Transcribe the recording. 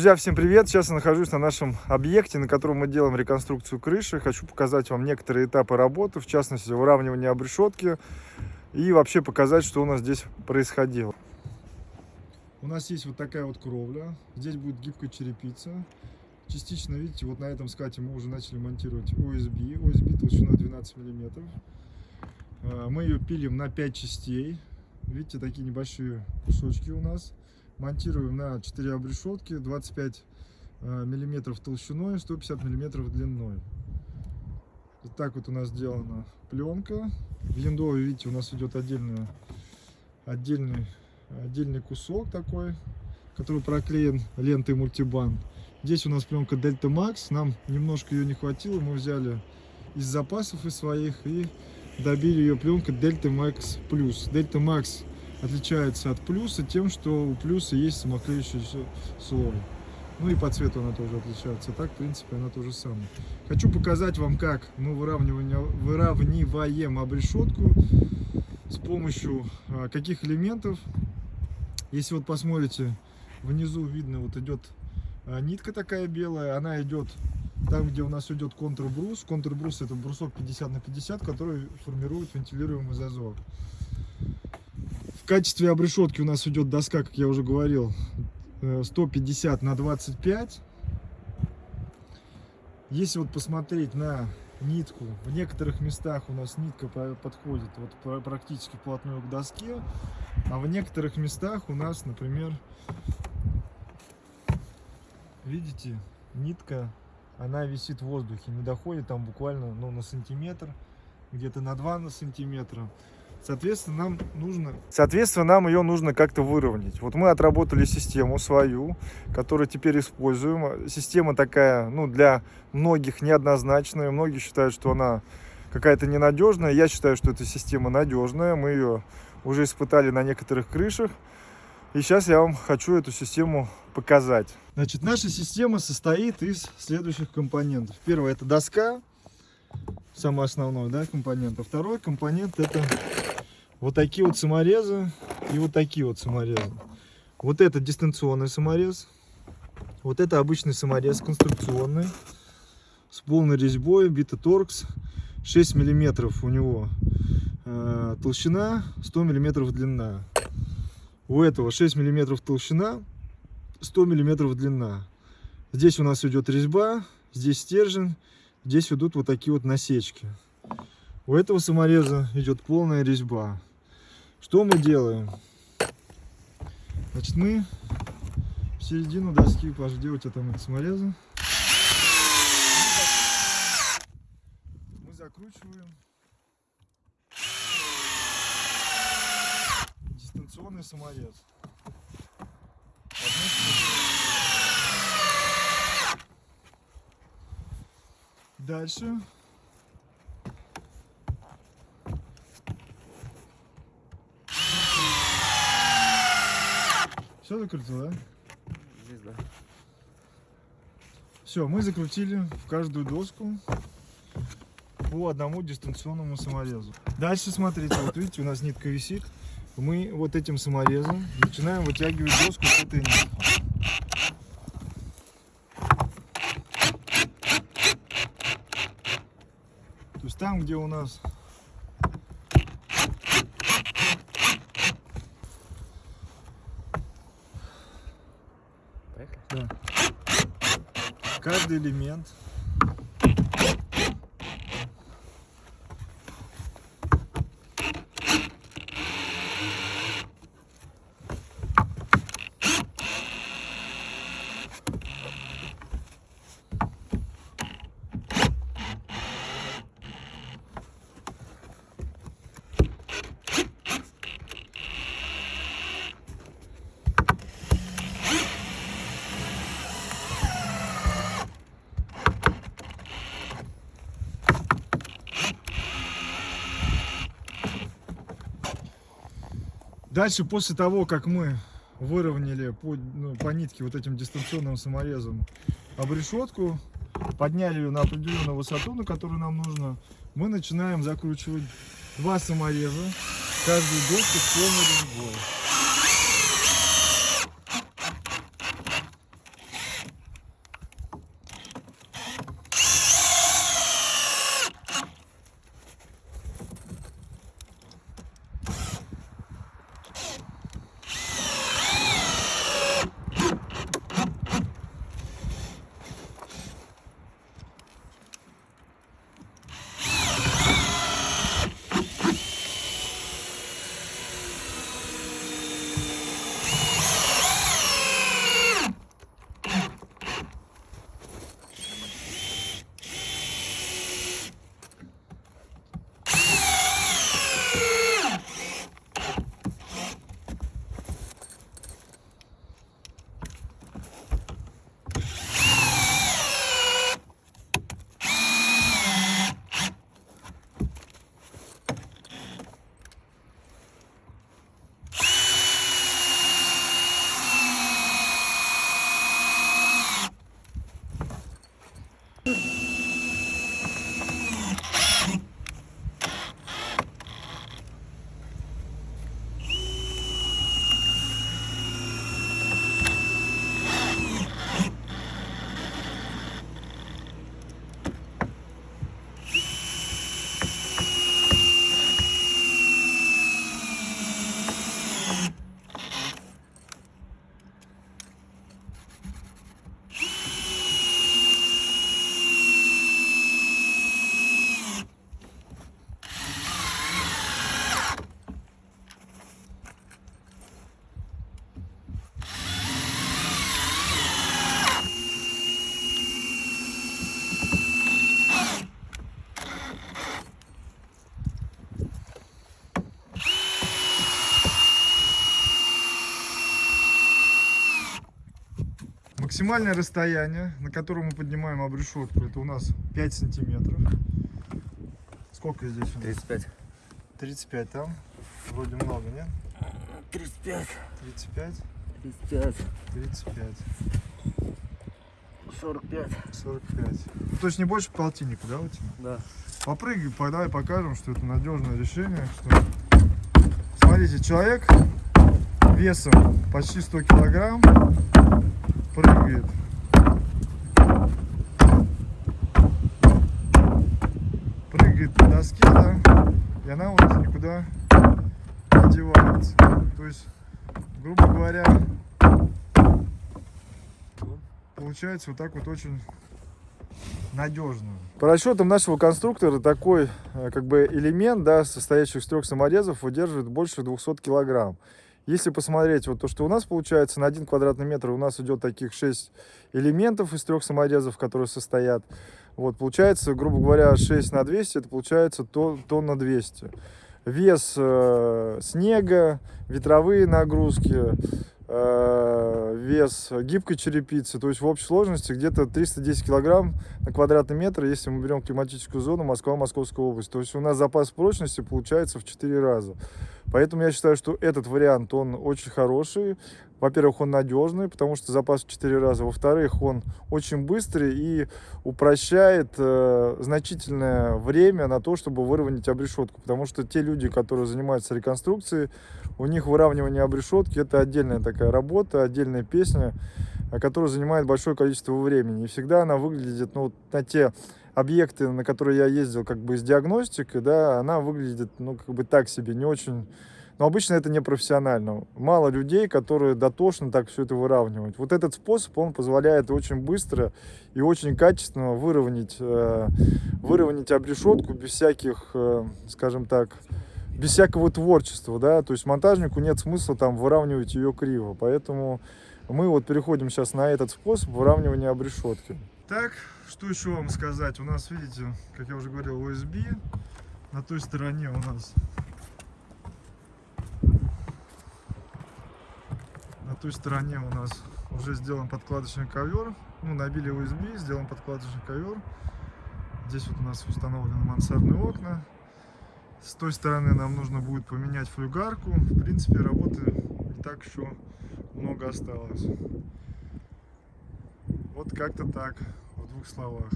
Друзья, всем привет! Сейчас я нахожусь на нашем объекте, на котором мы делаем реконструкцию крыши. Хочу показать вам некоторые этапы работы, в частности, выравнивание обрешетки и вообще показать, что у нас здесь происходило. У нас есть вот такая вот кровля. Здесь будет гибкая черепица. Частично, видите, вот на этом скате мы уже начали монтировать OSB. OSB толщиной 12 миллиметров. А, мы ее пилим на 5 частей. Видите, такие небольшие кусочки у нас монтируем на 4 обрешетки 25 э, миллиметров толщиной 150 миллиметров длиной. Вот так вот у нас сделана пленка. В яндове видите у нас идет отдельный отдельный отдельный кусок такой который проклеен лентой мультибанд здесь у нас пленка дельта макс. Нам немножко ее не хватило. Мы взяли из запасов из своих и добили ее пленка дельта макс плюс. Дельта макс отличается от плюса тем, что у плюса есть самоклеющийся слой. Ну и по цвету она тоже отличается. Так, в принципе, она то же самое. Хочу показать вам, как мы выравниваем обрешетку с помощью а, каких элементов. Если вот посмотрите, внизу видно, вот идет а, нитка такая белая, она идет там, где у нас идет контрбрус. Контрбрус это брусок 50 на 50, который формирует вентилируемый зазор качестве обрешетки у нас идет доска, как я уже говорил, 150 э, на 25. Если вот посмотреть на нитку, в некоторых местах у нас нитка подходит вот практически вплотную к доске, а в некоторых местах у нас, например, видите, нитка, она висит в воздухе, не доходит там буквально ну, на сантиметр, где-то на 2 на сантиметра. Соответственно, нам нужно... Соответственно, нам ее нужно как-то выровнять. Вот мы отработали систему свою, которую теперь используем. Система такая, ну, для многих неоднозначная. Многие считают, что она какая-то ненадежная. Я считаю, что эта система надежная. Мы ее уже испытали на некоторых крышах. И сейчас я вам хочу эту систему показать. Значит, наша система состоит из следующих компонентов. Первое это доска, самый основной да, компонент. А второй компонент это вот такие вот саморезы и вот такие вот саморезы. Вот это дистанционный саморез. Вот это обычный саморез конструкционный. С полной резьбой, торкс 6 миллиметров у него э, толщина, 100 миллиметров длина. У этого 6 миллиметров толщина, 100 миллиметров длина. Здесь у нас идет резьба, здесь стержень, здесь идут вот такие вот насечки. У этого самореза идет полная резьба. Что мы делаем? Значит, мы в середину доски, где у тебя там саморезы? Мы закручиваем дистанционный саморез. Дальше Все закрутил, да? Здесь, да. Все, мы закрутили в каждую доску по одному дистанционному саморезу. Дальше смотрите, вот видите, у нас нитка висит. Мы вот этим саморезом начинаем вытягивать доску с этой нитки. То есть там, где у нас Да. Каждый элемент Дальше, после того, как мы выровняли по, ну, по нитке вот этим дистанционным саморезом обрешетку, подняли ее на определенную высоту, на которую нам нужно, мы начинаем закручивать два самореза, каждую доску с полной резьбой. Максимальное расстояние, на котором мы поднимаем обрешетку, это у нас 5 сантиметров. Сколько здесь? у нас? 35. 35 там. Вроде много, нет? 35. 35, 35. 35, 45. 45. Ну, то есть не больше полтинника, да, у тебя? Да. Попрыгай, по- давай покажем, что это надежное решение. Что... Смотрите, человек весом почти 100 килограмм прыгает. Прыгает по доске, да, и она вот никуда не девается. То есть, грубо говоря, получается вот так вот очень надежно. По расчетам нашего конструктора такой э, как бы элемент, да, состоящий из трех саморезов, выдерживает больше 200 килограмм. Если посмотреть вот то, что у нас получается, на один квадратный метр у нас идет таких 6 элементов из трех саморезов, которые состоят. Вот, получается, грубо говоря, 6 на 200, это получается тон, тонна 200. Вес э, снега, ветровые нагрузки, вес гибкой черепицы, то есть в общей сложности где-то 310 килограмм на квадратный метр, если мы берем климатическую зону Москва, Московская область. То есть у нас запас прочности получается в 4 раза. Поэтому я считаю, что этот вариант, он очень хороший. Во-первых, он надежный, потому что запас в 4 раза. Во-вторых, он очень быстрый и упрощает э, значительное время на то, чтобы выровнять обрешетку. Потому что те люди, которые занимаются реконструкцией, у них выравнивание обрешетки это отдельная такая работа, отдельная песня, э, которая занимает большое количество времени. И всегда она выглядит, ну, на те объекты, на которые я ездил как бы с диагностикой, да, она выглядит, ну, как бы так себе, не очень... Но обычно это не профессионально. Мало людей, которые дотошно так все это выравнивают. Вот этот способ, он позволяет очень быстро и очень качественно выровнять, э, выровнять обрешетку без всяких, э, скажем так, без всякого творчества, да, то есть монтажнику нет смысла там выравнивать ее криво, поэтому мы вот переходим сейчас на этот способ выравнивания обрешетки. Так, что еще вам сказать? У нас, видите, как я уже говорил, USB. На той стороне у нас... той стороне у нас уже сделан подкладочный ковер. Ну, набили USB, сделан подкладочный ковер. Здесь вот у нас установлены мансардные окна. С той стороны нам нужно будет поменять флюгарку. В принципе, работы не так еще много осталось. Вот как-то так, в двух словах.